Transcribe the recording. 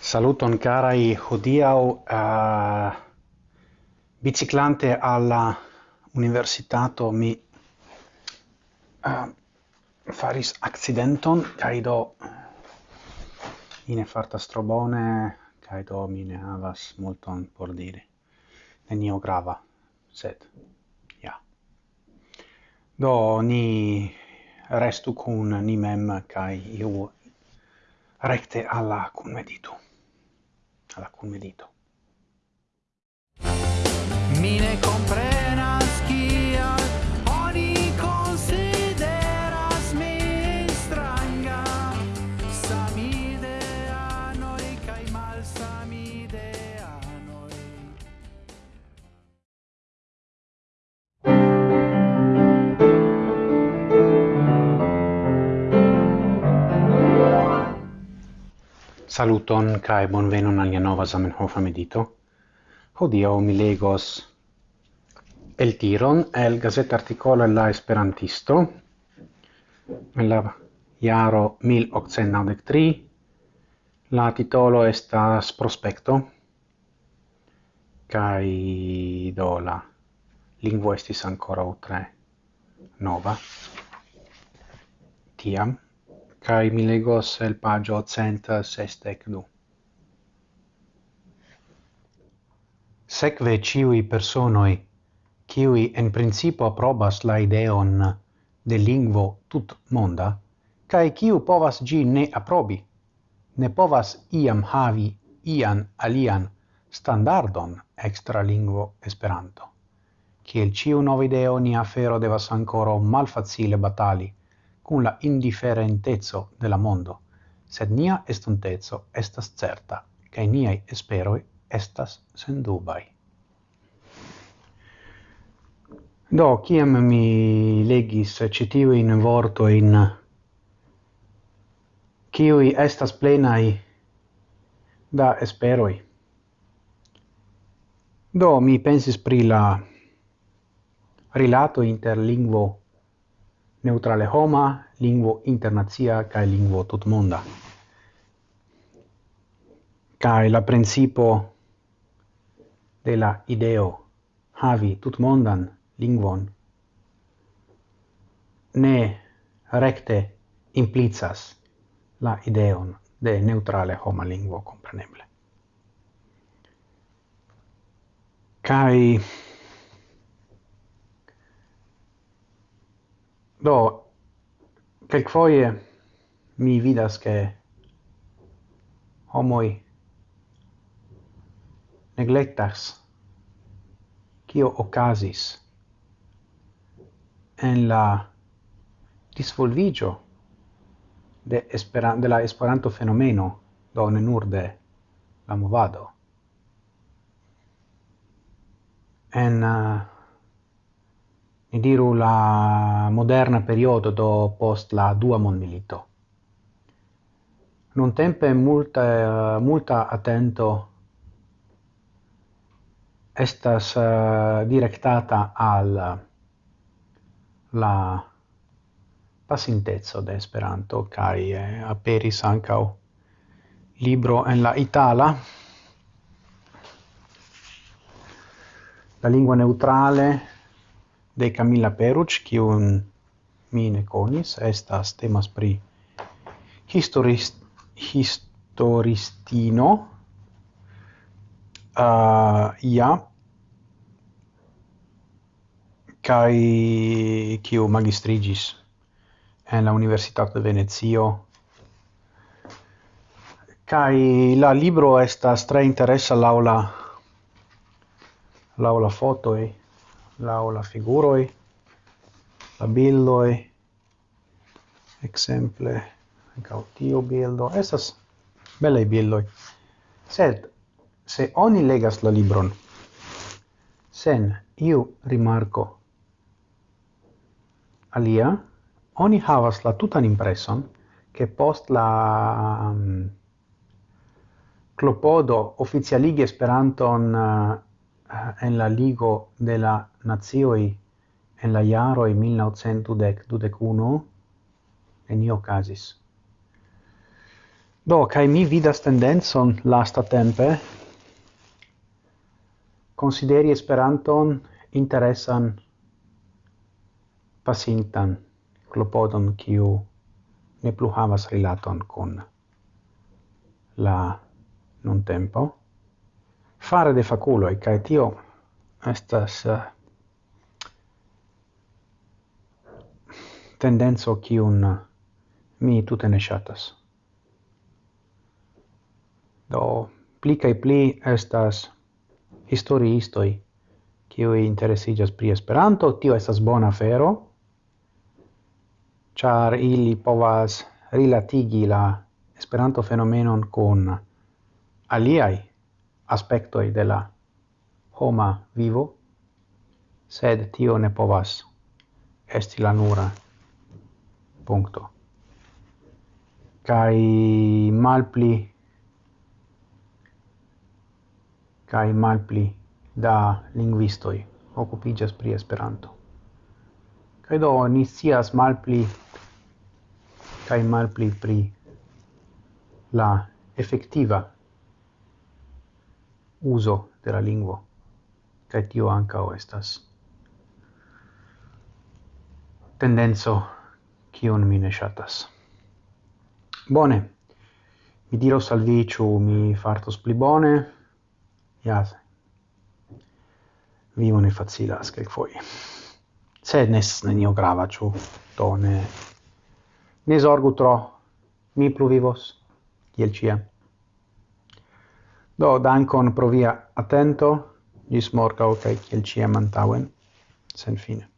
Saluton carai hodiau uh, biciclante alla universitato mi uh, faris accidenton kai do ine farta strobone kai do mi ne havas multon por dire nenio grava sed ja. Do ni restu cun ni mem kai iu recte alla cum medito. Alla cum medito. Saluton kai bonvenon al nova Zamenhof medito. Hodio mi legos el tiron el gazeta articolo la Esperantisto en la jaro 1893 la titolo estas prospecto kai do la lingvo estis ancora tre nova tiam kai mi legos el pagio cent sestec du. Secve ciui personoi, ciui en principo probas la ideon de lingvo tut monda, cae ciu povas gi ne aprobi, ne povas iam havi ian alian standardon extra lingvo esperanto. Ciel ciu novideo ni afero devas ancora malfacile batali, cum la indiferentezzo de la mondo, sed nia estontezzo estas certa, cae niai esperoi estas sendubai. Do, ciam mi legis citiu in vorto in ciui estas plenai da esperoi. Do, mi pensis pri la rilato inter lingvo neutrale homa, lingvo internazia kaj lingvo tutmonda. Kaj la principo de la ideo havi tutmondan lingvon ne recte implicas la ideon de neutrale homa lingvo compreneble. Kai Do, quelquefoie mi vidas che homoi neglectas cio ocasis en la disvolvigio de, esperan de la esperanto fenomeno, do ne nur de la movado. En uh, ni diru la moderna periodo do post la dua mondmilito. Non tempe multa multa attento estas uh, directata al la pasintezzo de Esperanto kaj eh, aperis ancau libro en la itala la lingua neutrale de Camilla Peruc, qui mi ne conis, estas temas pri historist, historistino, ah, uh, ia, kai kiu magistrigis en la Universitat de Venezio, kai la libro estas tre interessa laula laula foto e lau la figuroi, la bildoi, exemple, ancau bildo, estas belei bildoi. Sed, se oni legas la libron, sen iu rimarco alia, oni havas la tutan impreson, che post la um, clopodo oficialige Esperanton uh, en la Ligo de la Nazioi en la jaroj 1921 enio casis. Do, kai mi vidas tendenzon lasta tempe consideri Esperanton interesan pasintan klopodon kiu ne plu havas rilaton kun la non tempo fare de faculo e kai tio estas uh, tendenzo ki un eh, mi tute ne shatas. Do, pli kai pli estas historiistoi cioi interesigas pri Esperanto, tio estas bona fero, char ili povas rilatigi la Esperanto fenomenon con aliai aspectoi de la homa vivo, sed tio ne povas esti la nura punto. Cai malpli cai malpli da linguistoi occupigas pri Esperanto. Kai do ni malpli cai malpli pri la effettiva uso de la lingvo kaj tio ankaŭ estas tendenco kiun mi ne ŝatas. Bone mi diros al vi ĉu mi fartos pli bone? Ja vivo ne facilas kelkfoje. Se nes nenio grava ĉu do ne ne zorgu tro. Mi pluvivos kiel ĉiam. Do, dankon pro via attento, gis morgau, kaj kiel ciam antauen, sen fine.